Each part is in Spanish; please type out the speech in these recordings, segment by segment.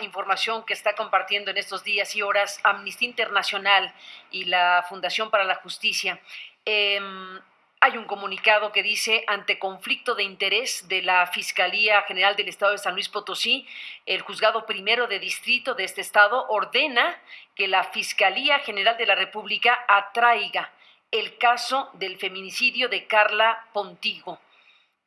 información que está compartiendo en estos días y horas Amnistía Internacional y la Fundación para la Justicia. Em, hay un comunicado que dice, ante conflicto de interés de la Fiscalía General del Estado de San Luis Potosí, el juzgado primero de distrito de este estado ordena que la Fiscalía General de la República atraiga el caso del feminicidio de Carla Pontigo.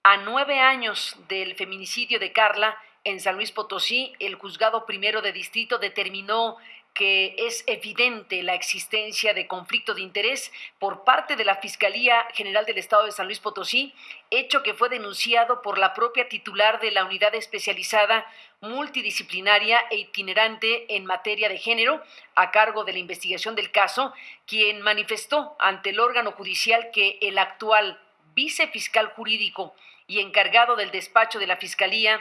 A nueve años del feminicidio de Carla en San Luis Potosí, el juzgado primero de distrito determinó que es evidente la existencia de conflicto de interés por parte de la Fiscalía General del Estado de San Luis Potosí, hecho que fue denunciado por la propia titular de la unidad especializada multidisciplinaria e itinerante en materia de género a cargo de la investigación del caso, quien manifestó ante el órgano judicial que el actual vicefiscal jurídico y encargado del despacho de la Fiscalía,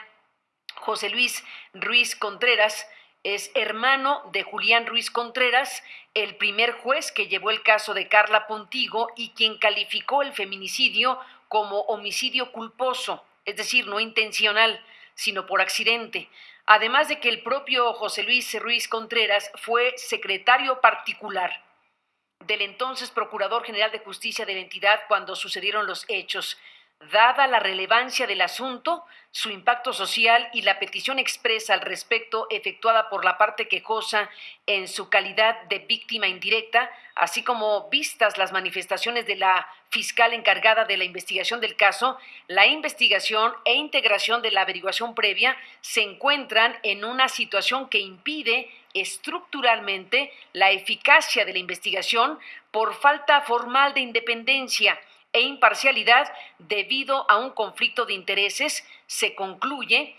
José Luis Ruiz Contreras, es hermano de Julián Ruiz Contreras, el primer juez que llevó el caso de Carla Pontigo y quien calificó el feminicidio como homicidio culposo, es decir, no intencional, sino por accidente. Además de que el propio José Luis Ruiz Contreras fue secretario particular del entonces Procurador General de Justicia de la entidad cuando sucedieron los hechos. Dada la relevancia del asunto, su impacto social y la petición expresa al respecto efectuada por la parte quejosa en su calidad de víctima indirecta, así como vistas las manifestaciones de la fiscal encargada de la investigación del caso, la investigación e integración de la averiguación previa se encuentran en una situación que impide estructuralmente la eficacia de la investigación por falta formal de independencia e imparcialidad debido a un conflicto de intereses, se concluye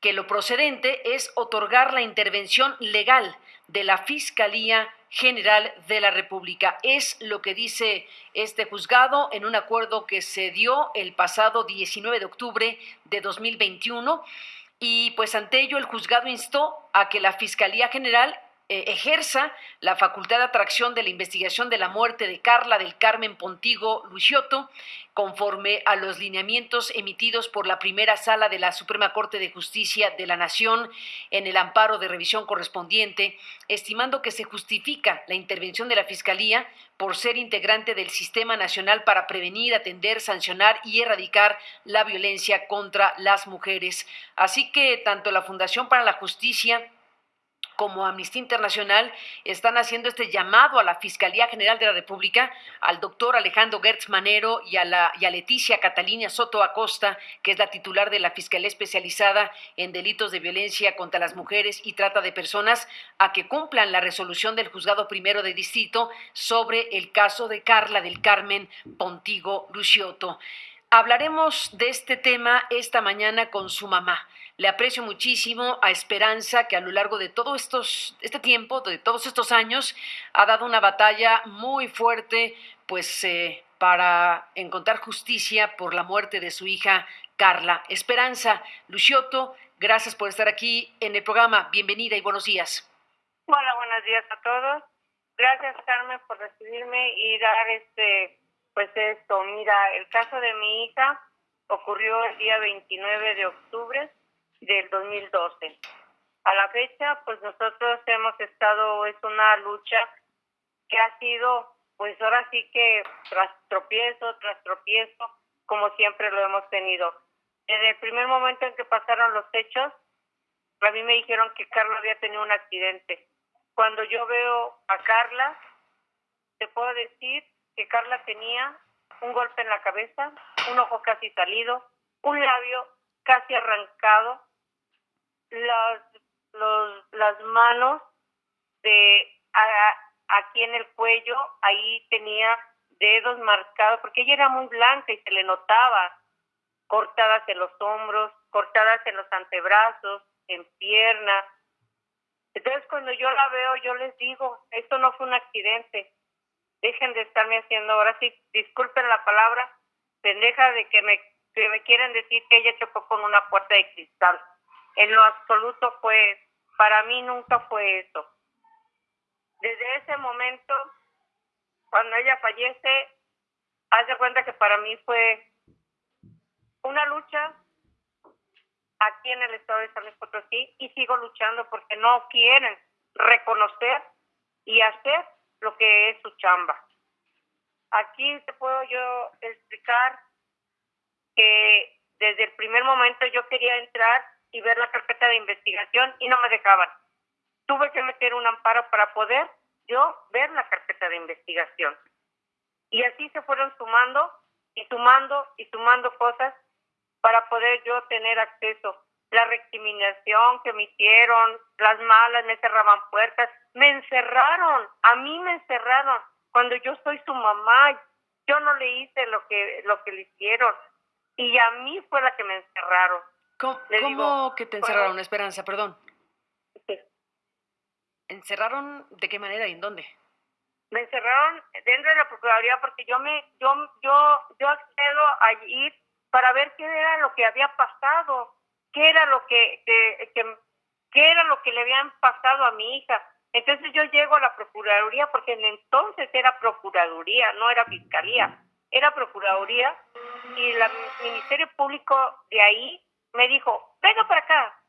que lo procedente es otorgar la intervención legal de la Fiscalía General de la República. Es lo que dice este juzgado en un acuerdo que se dio el pasado 19 de octubre de 2021 y pues ante ello el juzgado instó a que la Fiscalía General ejerza la facultad de atracción de la investigación de la muerte de Carla del Carmen Pontigo Luciotto, conforme a los lineamientos emitidos por la primera sala de la Suprema Corte de Justicia de la Nación en el amparo de revisión correspondiente, estimando que se justifica la intervención de la Fiscalía por ser integrante del Sistema Nacional para prevenir, atender, sancionar y erradicar la violencia contra las mujeres. Así que tanto la Fundación para la Justicia como Amnistía Internacional están haciendo este llamado a la Fiscalía General de la República, al doctor Alejandro Gertz Manero y a, Leticia Catalina Soto Acosta, que es la titular de la Fiscalía Especializada en Delitos de Violencia contra las Mujeres y Trata de Personas, a que cumplan la resolución del Juzgado Primero de Distrito sobre el caso de Carla del Carmen Pontigo Luciotto. Hablaremos de este tema esta mañana con su mamá. Le aprecio muchísimo a Esperanza, que a lo largo de todo estos, este tiempo, de todos estos años, ha dado una batalla muy fuerte, pues, eh, para encontrar justicia por la muerte de su hija Carla. Esperanza, Luciotto, gracias por estar aquí en el programa. Bienvenida y buenos días. Hola, buenos días a todos. Gracias, Carmen, por recibirme y dar este pues esto, mira, el caso de mi hija ocurrió el día 29 de octubre del 2012. A la fecha, pues nosotros hemos estado, es una lucha que ha sido, pues ahora sí que tras tropiezo, tras tropiezo, como siempre lo hemos tenido. Desde el primer momento en que pasaron los hechos, a mí me dijeron que Carla había tenido un accidente. Cuando yo veo a Carla, te puedo decir que Carla tenía un golpe en la cabeza, un ojo casi salido, un labio casi arrancado, las, los, las manos de aquí en el cuello, ahí tenía dedos marcados, porque ella era muy blanca y se le notaba cortadas en los hombros, cortadas en los antebrazos, en piernas. Entonces cuando yo la veo, yo les digo, esto no fue un accidente, dejen de estarme haciendo, ahora sí, disculpen la palabra, pendeja de que me, que me quieren decir que ella chocó con una puerta de cristal. En lo absoluto fue, para mí nunca fue eso. Desde ese momento, cuando ella fallece, hace cuenta que para mí fue una lucha aquí en el estado de San Luis Potosí y sigo luchando porque no quieren reconocer y hacer lo que es su chamba. Aquí te puedo yo explicar que desde el primer momento yo quería entrar y ver la carpeta de investigación y no me dejaban. Tuve que meter un amparo para poder yo ver la carpeta de investigación. Y así se fueron sumando y sumando y sumando cosas para poder yo tener acceso. La recriminación que me hicieron, las malas, me cerraban puertas, me encerraron, a mí me encerraron cuando yo soy su mamá, yo no le hice lo que, lo que le hicieron y a mí fue la que me encerraron. ¿Cómo, que te encerraron, Esperanza? Perdón. ¿Encerraron de qué manera y en dónde? Me encerraron dentro de la Procuraduría porque yo me yo yo yo accedo a ir para ver qué era lo que había pasado, qué era lo que, que, que qué era lo que le habían pasado a mi hija. Entonces yo llego a la Procuraduría porque en entonces era Procuraduría, no era Fiscalía, era Procuraduría y el Ministerio Público de ahí me dijo, venga para acá,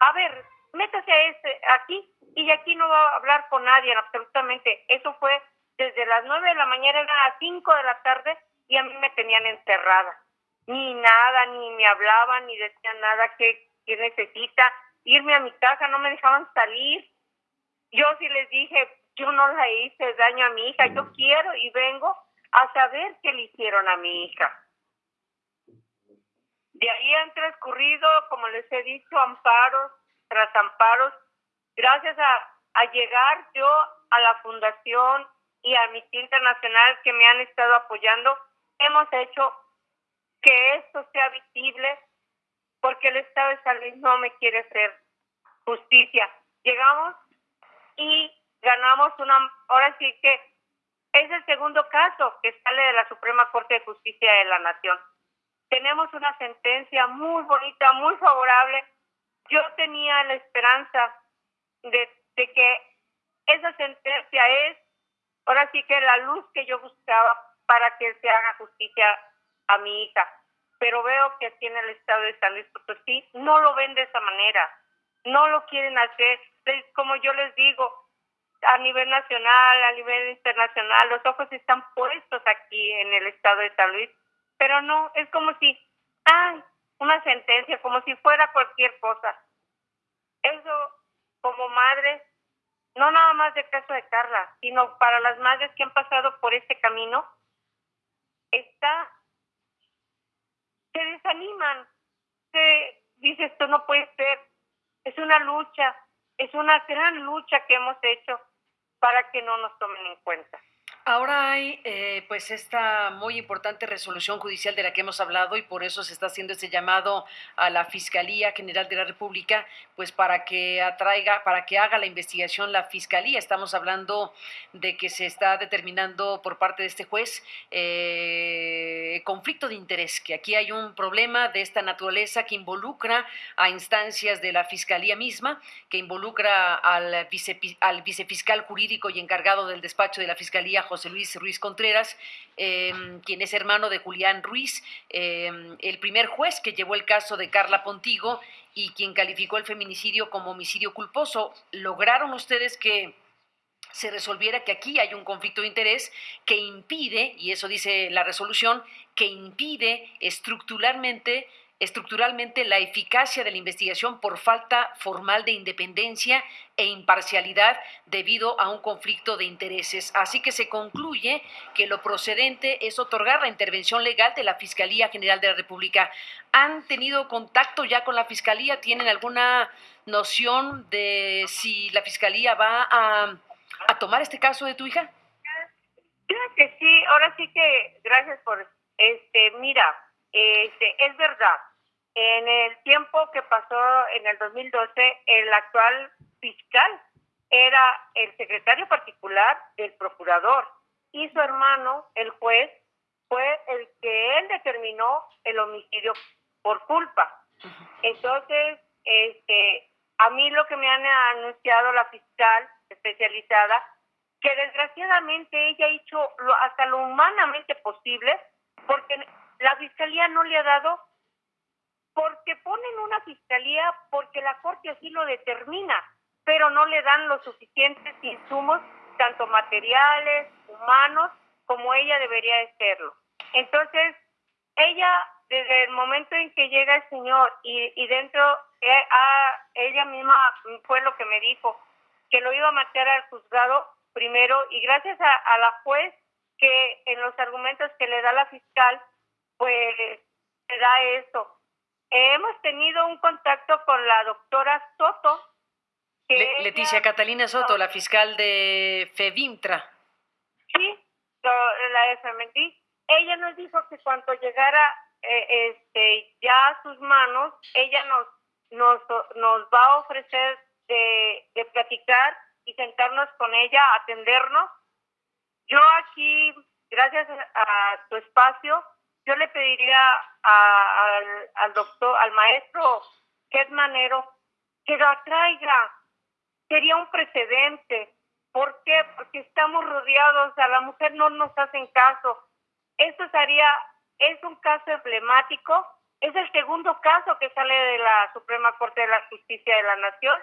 a ver, métase a este, aquí y aquí no va a hablar con nadie, absolutamente. Eso fue desde las nueve de la mañana, a las cinco de la tarde y a mí me tenían encerrada. Ni nada, ni me hablaban, ni decían nada que, que necesita. Irme a mi casa, no me dejaban salir. Yo sí les dije, yo no la hice daño a mi hija, yo quiero y vengo a saber qué le hicieron a mi hija. De ahí han transcurrido, como les he dicho, amparos tras amparos. Gracias a, llegar yo a la fundación y a Amnistía Internacional que me han estado apoyando, hemos hecho que esto sea visible porque el Estado de San no me quiere hacer justicia. Llegamos y ganamos una, ahora sí que es el segundo caso que sale de la Suprema Corte de Justicia de la Nación. Tenemos una sentencia muy bonita, muy favorable. Yo tenía la esperanza de, que esa sentencia es, ahora sí que la luz que yo buscaba para que se haga justicia a mi hija. Pero veo que aquí en el estado de San Luis Potosí no lo ven de esa manera, no lo quieren hacer. Como yo les digo, a nivel nacional, a nivel internacional, los ojos están puestos aquí en el estado de San Luis, pero no, es como si, ay, una sentencia, como si fuera cualquier cosa. Eso, como madre, no nada más de caso de Carla, sino para las madres que han pasado por este camino, está, se desaniman, se dice esto no puede ser, es una lucha, es una gran lucha que hemos hecho para que no nos tomen en cuenta. Ahora hay eh, pues esta muy importante resolución judicial de la que hemos hablado y por eso se está haciendo este llamado a la Fiscalía General de la República pues para que atraiga, para que haga la investigación la Fiscalía. Estamos hablando de que se está determinando por parte de este juez eh, conflicto de interés, que aquí hay un problema de esta naturaleza que involucra a instancias de la Fiscalía misma, que involucra al, al vicefiscal jurídico y encargado del despacho de la Fiscalía José Luis Ruiz Contreras, em, quien es hermano de Julián Ruiz, em, el primer juez que llevó el caso de Carla Pontigo y quien calificó el feminicidio como homicidio culposo. ¿Lograron ustedes que se resolviera que aquí hay un conflicto de interés que impide, y eso dice la resolución, que impide estructuralmente estructuralmente la eficacia de la investigación por falta formal de independencia e imparcialidad debido a un conflicto de intereses. Así que se concluye que lo procedente es otorgar la intervención legal de la Fiscalía General de la República. ¿Han tenido contacto ya con la Fiscalía? ¿Tienen alguna noción de si la Fiscalía va a, tomar este caso de tu hija? Creo que sí, ahora sí que gracias por este, mira, este, es verdad, en el tiempo que pasó en el 2012, el actual fiscal era el secretario particular del procurador y su hermano, el juez, fue el que él determinó el homicidio por culpa. Entonces, este, a mí lo que me han anunciado la fiscal especializada, que desgraciadamente ella ha hecho lo, hasta lo humanamente posible, porque la fiscalía no le ha dado porque ponen una fiscalía porque la Corte así lo determina, pero no le dan los suficientes insumos, tanto materiales, humanos, como ella debería de serlo. Entonces, ella, desde el momento en que llega el señor y, y dentro, eh, ella misma fue lo que me dijo, que lo iba a matar al juzgado primero y gracias a, a la juez que en los argumentos que le da la fiscal, pues le da esto. Hemos tenido un contacto con la doctora Soto. Leticia Catalina Soto, la fiscal de FEVIMTRA. Sí, la de Ella nos dijo que cuando llegara eh, este, ya a sus manos, ella nos, nos, nos va a ofrecer de, de platicar y sentarnos con ella, atendernos. Yo aquí, gracias a tu espacio, yo le pediría al, doctor, al maestro Manero, que lo traiga. Sería un precedente. ¿Por qué? Porque estamos rodeados, a la mujer no nos hacen caso. Esto sería, es un caso emblemático, es el segundo caso que sale de la Suprema Corte de la Justicia de la Nación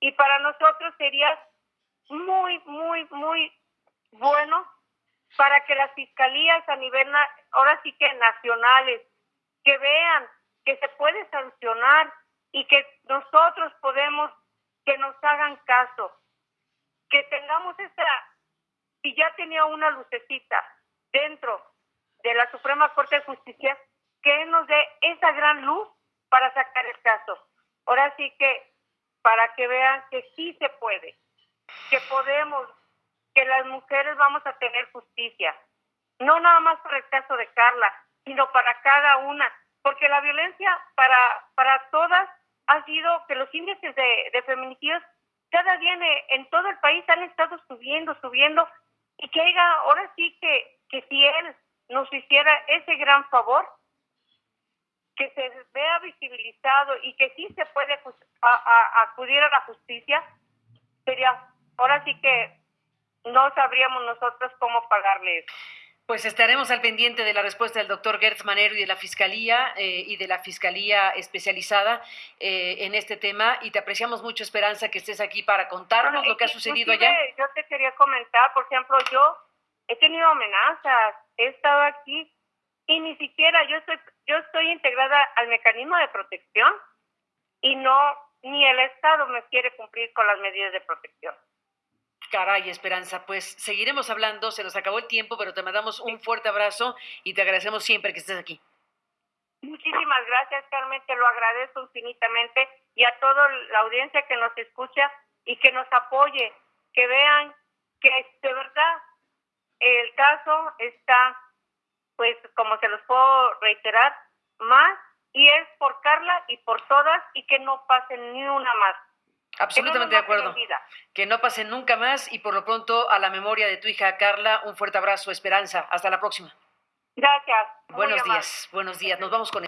y para nosotros sería muy, muy, muy bueno para que las fiscalías a nivel, ahora sí que nacionales, que vean que se puede sancionar y que nosotros podemos, que nos hagan caso, que tengamos esa, si ya tenía una lucecita dentro de la Suprema Corte de Justicia, que nos dé esa gran luz para sacar el caso. Ahora sí que, para que vean que sí se puede, que podemos que las mujeres vamos a tener justicia. No nada más por el caso de Carla, sino para cada una, porque la violencia para, para todas ha sido que los índices de, feminicidios cada día en, todo el país han estado subiendo, subiendo, y que haya, ahora sí que, que si él nos hiciera ese gran favor, que se vea visibilizado y que sí se puede acudir a la justicia, sería ahora sí que no sabríamos nosotros cómo pagarle eso. Pues estaremos al pendiente de la respuesta del doctor Gertz Manero y de la Fiscalía eh, y de la Fiscalía especializada eh, en este tema y te apreciamos mucho, Esperanza, que estés aquí para contarnos lo que ha sucedido allá. Yo te quería comentar, por ejemplo, yo he tenido amenazas, he estado aquí y ni siquiera yo estoy, yo estoy integrada al mecanismo de protección y no, ni el Estado me quiere cumplir con las medidas de protección. Caray, Esperanza, pues seguiremos hablando, se nos acabó el tiempo, pero te mandamos un fuerte abrazo y te agradecemos siempre que estés aquí. Muchísimas gracias, Carmen, te lo agradezco infinitamente y a toda la audiencia que nos escucha y que nos apoye, que vean que de verdad el caso está, pues como se los puedo reiterar, más y es por Carla y por todas y que no pasen ni una más. Absolutamente de acuerdo. Que no pase nunca más y por lo pronto a la memoria de tu hija Carla, un fuerte abrazo, Esperanza. Hasta la próxima. Gracias. buenos días, buenos días. Nos vamos con